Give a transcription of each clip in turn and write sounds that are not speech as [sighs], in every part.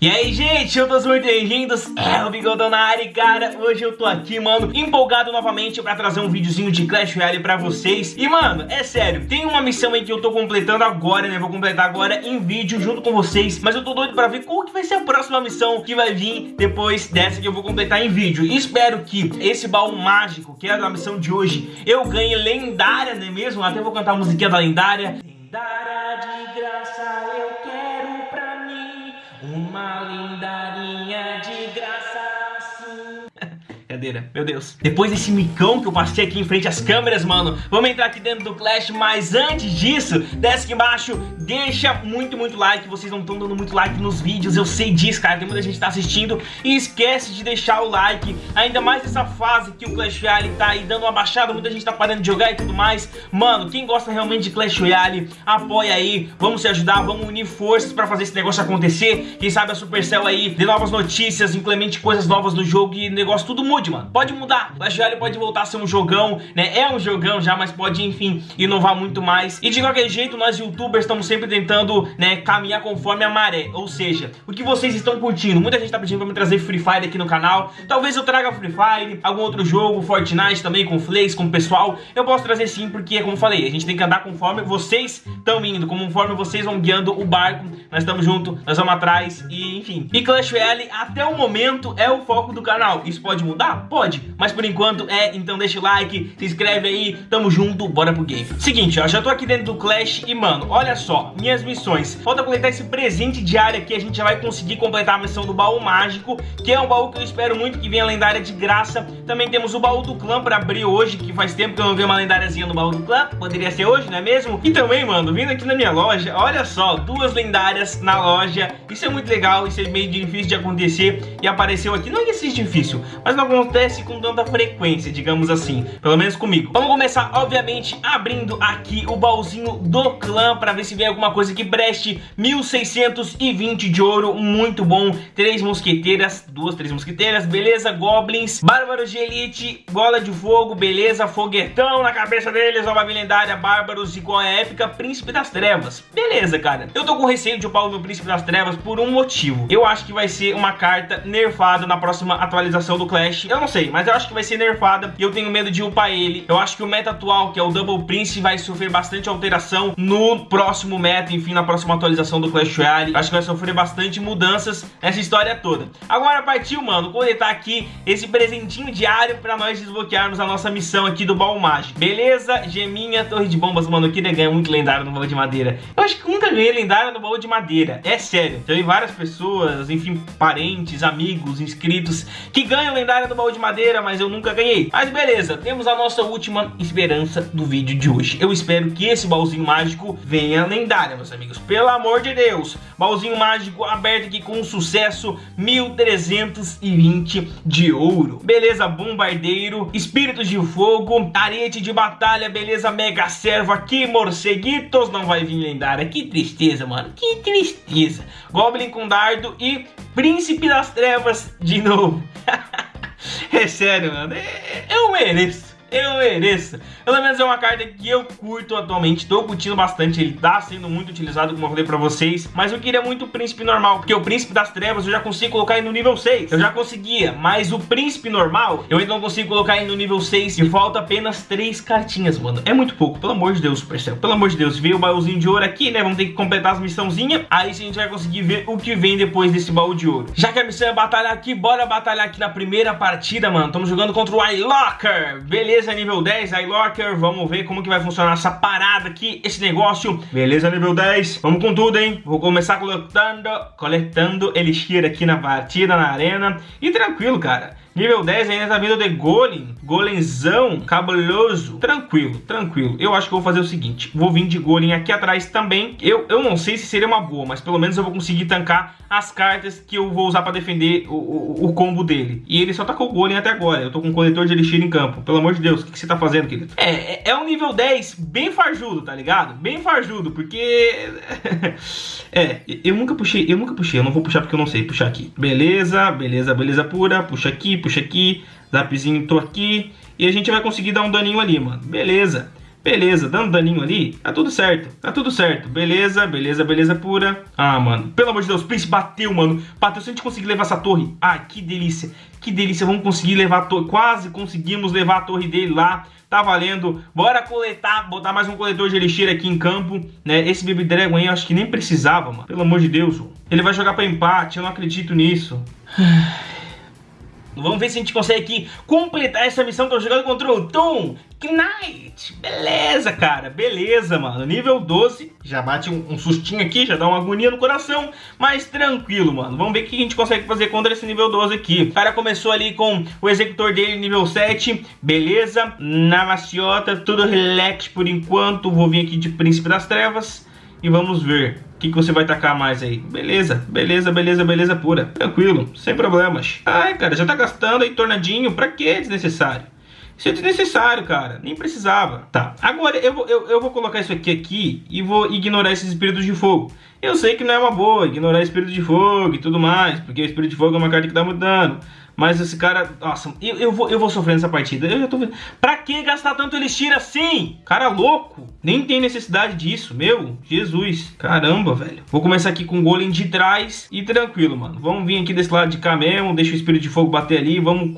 E aí, gente, eu tô muito bem-vindos, é o Bigodão na área, cara, hoje eu tô aqui, mano, empolgado novamente pra trazer um videozinho de Clash Royale pra vocês. E, mano, é sério, tem uma missão aí que eu tô completando agora, né, vou completar agora em vídeo junto com vocês. Mas eu tô doido pra ver qual que vai ser a próxima missão que vai vir depois dessa que eu vou completar em vídeo. E espero que esse baú mágico, que é a missão de hoje, eu ganhe lendária, não é mesmo? Até vou cantar a musiquinha da lendária. Lendária de Brincadeira, meu Deus. Depois desse micão que eu passei aqui em frente às câmeras, mano Vamos entrar aqui dentro do Clash Mas antes disso, desce aqui embaixo Deixa muito, muito like Vocês não estão dando muito like nos vídeos Eu sei disso, cara, tem muita gente que tá assistindo E esquece de deixar o like Ainda mais nessa fase que o Clash Royale tá aí dando uma baixada Muita gente tá parando de jogar e tudo mais. Mano, quem gosta realmente de Clash Royale Apoia aí, vamos se ajudar Vamos unir forças pra fazer esse negócio acontecer. Quem sabe a Supercell aí dê novas notícias Implemente coisas novas no jogo E negócio tudo mude, mano Pode mudar, Clash Royale pode voltar a ser um jogão Né, é um jogão já, mas pode, enfim Inovar muito mais E de qualquer jeito, nós youtubers estamos sempre tentando, né, caminhar conforme a maré. Ou seja, o que vocês estão curtindo. Muita gente tá pedindo pra me trazer Free Fire aqui no canal. Talvez eu traga Free Fire, algum outro jogo, Fortnite também, com Flames, com o pessoal. Eu posso trazer sim, porque, como falei, a gente tem que andar conforme vocês estão indo, conforme vocês vão guiando o barco. Nós estamos juntos, nós vamos atrás e, enfim. E Clash Royale, até o momento, é o foco do canal. Isso pode mudar? Pode. Mas por enquanto é, então deixa o like, se inscreve aí, tamo junto, bora pro game. Seguinte, ó, já tô aqui dentro do Clash e, mano, olha só, minhas missões. Falta completar esse presente diário aqui, a gente já vai conseguir completar a missão do baú mágico, que é um baú que eu espero muito que venha lendária de graça. Também temos o baú do clã pra abrir hoje, que faz tempo que eu não vi uma lendáriazinha no baú do clã. Poderia ser hoje, não é mesmo? E também, mano, vindo aqui na minha loja, olha só, duas lendárias na loja. Isso é muito legal, isso é meio difícil de acontecer e apareceu aqui. Não é que seja difícil, mas não acontece com tanta frequência, digamos assim. Pelo menos comigo. Vamos começar, obviamente, abrindo aqui o baúzinho do clã pra ver se vem alguma coisa que preste 1620 de ouro, muito bom. Três mosqueteiras, duas, três mosqueteiras, beleza, goblins, bárbaros de elite, bola de fogo, beleza, foguetão na cabeça deles, nova lendária, bárbaros igual a épica, príncipe das trevas. Beleza, cara. Eu tô com receio de upar o meu príncipe das trevas por um motivo. Eu acho que vai ser uma carta nerfada na próxima atualização do Clash. Eu não sei, mas eu acho que vai ser nerfada e eu tenho medo de upar ele. Eu acho que o meta atual, que é o Double Prince, vai sofrer bastante alteração no próximo meta, enfim, na próxima atualização do Clash Royale. Acho que vai sofrer bastante mudanças nessa história toda. Agora partiu, mano, coletar aqui esse presentinho diário pra nós desbloquearmos a nossa missão aqui do baú. Beleza? Geminha, torre de bombas, mano, eu queria ganhar muito lendário no baú de madeira. Eu acho que nunca ganhei lendário no baú de madeira. É sério. Vi várias pessoas, enfim, parentes, amigos, inscritos, que ganham lendário no baú de madeira, mas eu nunca ganhei. Mas beleza, temos a nossa última esperança do vídeo de hoje. Eu espero que esse baúzinho mágico venha lendária, meus amigos pelo amor de Deus. Baúzinho mágico aberto aqui com sucesso, 1320 de ouro. Beleza, bombardeiro, espíritos de fogo, arete de batalha, beleza, mega servo aqui, morceguitos, não vai vir lendária. Que tristeza, mano, que tristeza. Goblin com dardo e príncipe das trevas de novo. [laughs] é sério, mano, eu mereço. Eu mereço. Pelo menos é uma carta que eu curto atualmente, tô curtindo bastante, ele tá sendo muito utilizado, como eu falei pra vocês, mas eu queria muito o Príncipe Normal, porque o Príncipe das Trevas eu já consigo colocar ele no nível 6, eu já conseguia, mas o Príncipe Normal eu ainda não consigo colocar ele no nível 6 e falta apenas 3 cartinhas, mano, é muito pouco, pelo amor de Deus, Supercell, pelo amor de Deus, veio o baúzinho de ouro aqui, né, vamos ter que completar as missãozinhas, aí a gente vai conseguir ver o que vem depois desse baú de ouro. Já que a missão é batalhar aqui, bora batalhar aqui na primeira partida, mano, estamos jogando contra o iLocker, beleza, nível 10, iLocker, vamos ver como que vai funcionar essa parada aqui, esse negócio. Beleza, nível 10, vamos com tudo, hein? Vou começar coletando, coletando Elixir aqui na partida, na arena. E tranquilo, cara. Nível 10 ainda tá vindo de Golem, Golemzão, cabuloso. Tranquilo, tranquilo. Eu acho que eu vou fazer o seguinte, vou vir de Golem aqui atrás também. Eu, eu não sei se seria uma boa, mas pelo menos eu vou conseguir tancar as cartas que eu vou usar pra defender o, o, o combo dele. E ele só tá com o Golem até agora. Eu tô com um coletor de Elixir em campo. Pelo amor de Deus, o que, que você tá fazendo, querido? É, é, é um nível 10 bem farjudo, tá ligado? Bem farjudo, porque... [laughs] é, eu nunca puxei, eu nunca puxei. Eu não vou puxar porque eu não sei puxar aqui. Beleza, beleza, beleza pura. Puxa aqui, puxa aqui, zapzinho, tô aqui. E a gente vai conseguir dar um daninho ali, mano. Beleza. Beleza, dando daninho ali, tá tudo certo, tá tudo certo. Beleza, beleza, beleza pura. Ah, mano, pelo amor de Deus, Prince bateu, mano. Bateu, se a gente conseguir levar essa torre. Ai, que delícia, que delícia, vamos conseguir levar a torre. Quase conseguimos levar a torre dele lá. Tá valendo, bora coletar, botar mais um coletor de elixir aqui em campo, né? Esse Baby Dragon aí eu acho que nem precisava, mano. Pelo amor de Deus, ele vai jogar pra empate, eu não acredito nisso. [sighs] Vamos ver se a gente consegue aqui completar essa missão. Tô jogando contra o Tom Knight. Beleza, cara. Beleza, mano. Nível 12. Já bate um, um, sustinho aqui, já dá uma agonia no coração. Mas tranquilo, mano. Vamos ver o que a gente consegue fazer contra esse nível 12 aqui. O cara começou ali com o executor dele nível 7. Beleza. Na maciota, tudo relax por enquanto. Vou vir aqui de Príncipe das Trevas. E vamos ver o que, que você vai tacar mais aí? Beleza, beleza, beleza, beleza pura. Tranquilo, sem problemas. Ai, cara, já tá gastando aí tornadinho. Pra que desnecessário? Isso é desnecessário, cara. Nem precisava. Tá, agora eu vou, eu, eu vou colocar isso aqui aqui e vou ignorar esses espíritos de fogo. Eu sei que não é uma boa ignorar espírito de fogo e tudo mais, porque o espírito de fogo é uma carta que dá muito dano. Mas esse cara, nossa, eu, eu, vou, eu vou sofrer nessa partida. Eu já tô vendo. Pra que gastar tanto elixir assim? Cara louco. Nem tem necessidade disso, meu. Jesus. Caramba, velho. Vou começar aqui com o golem de trás e tranquilo, mano. Vamos vir aqui desse lado de cá mesmo. Deixa o espírito de fogo bater ali. Vamos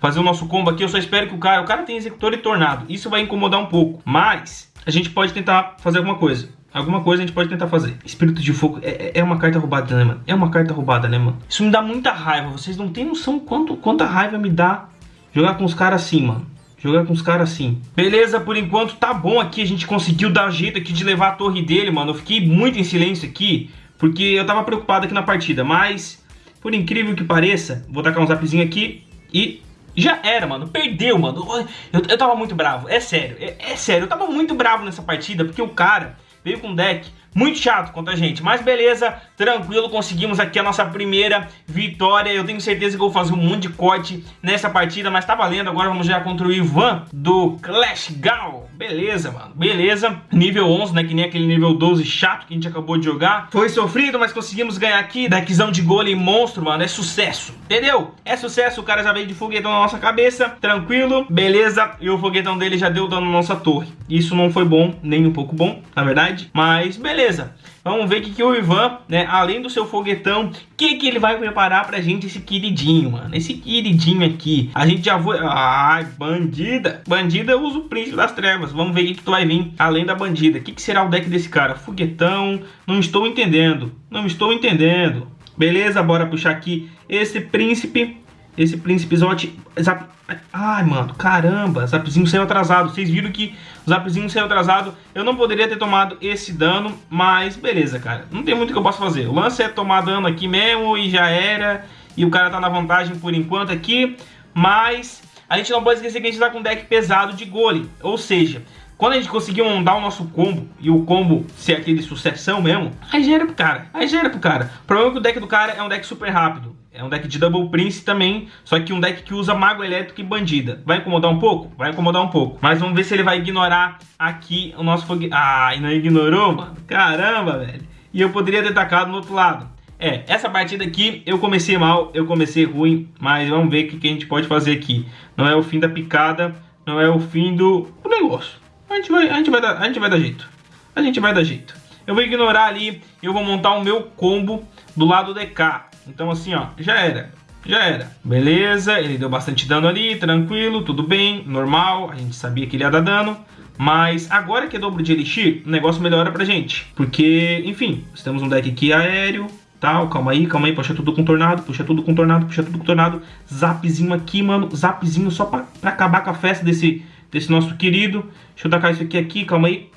fazer o nosso combo aqui. Eu só espero que o cara... O cara tem executor e tornado. Isso vai incomodar um pouco. Mas a gente pode tentar fazer alguma coisa. Alguma coisa a gente pode tentar fazer. Espírito de fogo é, é, uma carta roubada, né, mano? É uma carta roubada, né, mano? Isso me dá muita raiva. Vocês não têm noção quanto, quanta raiva me dá jogar com os caras assim, mano. Jogar com os caras assim. Beleza, por enquanto tá bom aqui. A gente conseguiu dar jeito aqui de levar a torre dele, mano. Eu fiquei muito em silêncio aqui, porque eu tava preocupado aqui na partida. Mas, por incrível que pareça, vou tacar um zapzinho aqui e já era, mano. Perdeu, mano. Eu, eu tava muito bravo. É sério. É, é sério. Eu tava muito bravo nessa partida, porque o cara veio com deck muito chato contra a gente, mas beleza, tranquilo, conseguimos aqui a nossa primeira vitória. Eu tenho certeza que vou fazer um monte de corte nessa partida, mas tá valendo. Agora vamos já contra o Ivan do Clash Gal. Beleza, mano, beleza. Nível 11, né, que nem aquele nível 12 chato que a gente acabou de jogar. Foi sofrido, mas conseguimos ganhar aqui. Deckzão de golem monstro, mano, é sucesso, entendeu? É sucesso, o cara já veio de foguetão na nossa cabeça, tranquilo, beleza. E o foguetão dele já deu dano na nossa torre. Isso não foi bom, nem um pouco bom, na verdade, mas beleza beleza. Vamos ver o que, que o Ivan, né, além do seu foguetão, o que, que ele vai preparar pra gente, esse queridinho, mano. Esse queridinho aqui. A gente já foi... Ai, bandida. Bandida usa o Príncipe das Trevas. Vamos ver o que, que tu vai vir além da bandida. O que, que será o deck desse cara? Foguetão. Não estou entendendo. Não estou entendendo. Beleza, bora puxar aqui esse príncipe. Esse príncipe Zot... Zap... Ai, mano, caramba, Zapzinho saiu atrasado. Vocês viram que o Zapzinho saiu atrasado. Eu não poderia ter tomado esse dano, mas beleza, cara. Não tem muito que eu possa fazer. O lance é tomar dano aqui mesmo e já era. E o cara tá na vantagem por enquanto aqui. Mas a gente não pode esquecer que a gente tá com um deck pesado de gole. Ou seja, quando a gente conseguir montar o nosso combo e o combo ser aquele sucessão mesmo, aí já era pro cara. Aí já era pro cara. O problema é que o deck do cara é um deck super rápido. É um deck de Double Prince também, só que um deck que usa Mago Elétrico e Bandida. Vai incomodar um pouco? Vai incomodar um pouco. Mas vamos ver se ele vai ignorar aqui o nosso fogo... Ah, e não ignorou, mano? Caramba, velho. E eu poderia ter atacado no outro lado. É, essa partida aqui eu comecei mal, eu comecei ruim, mas vamos ver o que, que a gente pode fazer aqui. Não é o fim da picada, não é o fim do, do negócio. A gente, vai, a, gente vai dar, a gente vai dar jeito. A gente vai dar jeito. Eu vou ignorar ali, eu vou montar o meu combo do lado DK. Então assim, ó, já era. Já era. Beleza, ele deu bastante dano ali, tranquilo, tudo bem, normal. A gente sabia que ele ia dar dano. Mas agora que é dobro de Elixir, o negócio melhora pra gente. Porque, enfim, nós temos um deck aqui aéreo, tal, calma aí, calma aí, puxa tudo com tornado, puxa tudo com tornado, puxa tudo com tornado. Zapzinho aqui, mano, zapzinho só pra, pra acabar com a festa desse, desse nosso querido. Deixa eu tacar isso aqui, aqui, calma aí.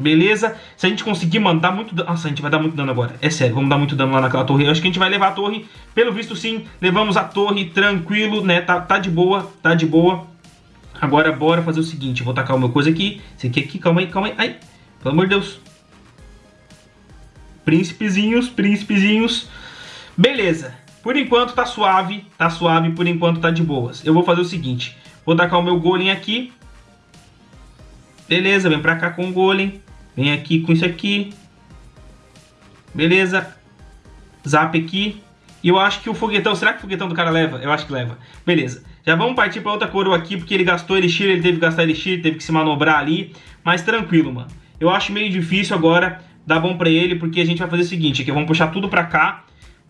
Beleza? Se a gente conseguir mandar muito dano... Nossa, a gente vai dar muito dano agora. É sério, vamos dar muito dano lá naquela torre. Eu acho que a gente vai levar a torre. Pelo visto, sim. Levamos a torre tranquilo, né? Tá, tá de boa, tá de boa. Agora, bora fazer o seguinte. vou tacar uma coisa aqui. Esse aqui, aqui. Calma aí, calma aí. Ai, pelo amor de Deus. Príncipezinhos, príncipezinhos. Beleza. Por enquanto tá suave, tá suave. Por enquanto tá de boas. Eu vou fazer o seguinte. Vou tacar o meu golem aqui. Beleza, vem pra cá com o golem. Vem aqui com isso aqui. Beleza. Zap aqui. E eu acho que o foguetão, será que o foguetão do cara leva? Eu acho que leva. Beleza. Já vamos partir pra outra coroa aqui, porque ele gastou elixir, ele teve que gastar elixir, teve que se manobrar ali. Mas tranquilo, mano. Eu acho meio difícil agora dar bom pra ele, porque a gente vai fazer o seguinte, aqui vamos puxar tudo pra cá.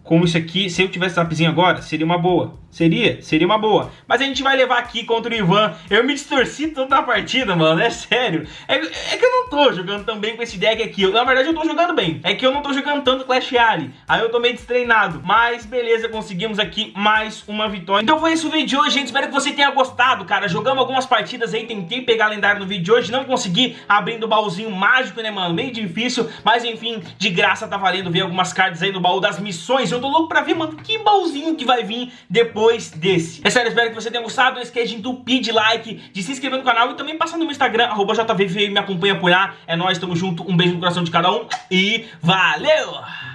Como isso aqui, se eu tivesse zapzinho agora, seria uma boa. Seria, seria uma boa. Mas a gente vai levar aqui contra o Ivan. Eu me distorci toda a partida, mano. É sério. É, é, que eu não tô jogando tão bem com esse deck aqui. Eu, na verdade, eu tô jogando bem. É que eu não tô jogando tanto Clash Royale. Aí eu tô meio destreinado. Mas beleza, conseguimos aqui mais uma vitória. Então foi esse o vídeo de hoje, gente. Espero que você tenha gostado, cara. Jogamos algumas partidas aí. Tentei pegar lendário no vídeo de hoje. Não consegui abrindo o baúzinho mágico, né, mano? Meio difícil. Mas enfim, de graça tá valendo ver algumas cartas aí no baú das missões. Eu tô louco pra ver, mano, que baúzinho que vai vir depois depois desse. É sério, espero que você tenha gostado. Não esqueça de entupir de like, de se inscrever no canal e também passar no meu Instagram, arroba JVV, me acompanha lá. É nóis, tamo junto. Um beijo no coração de cada um e valeu!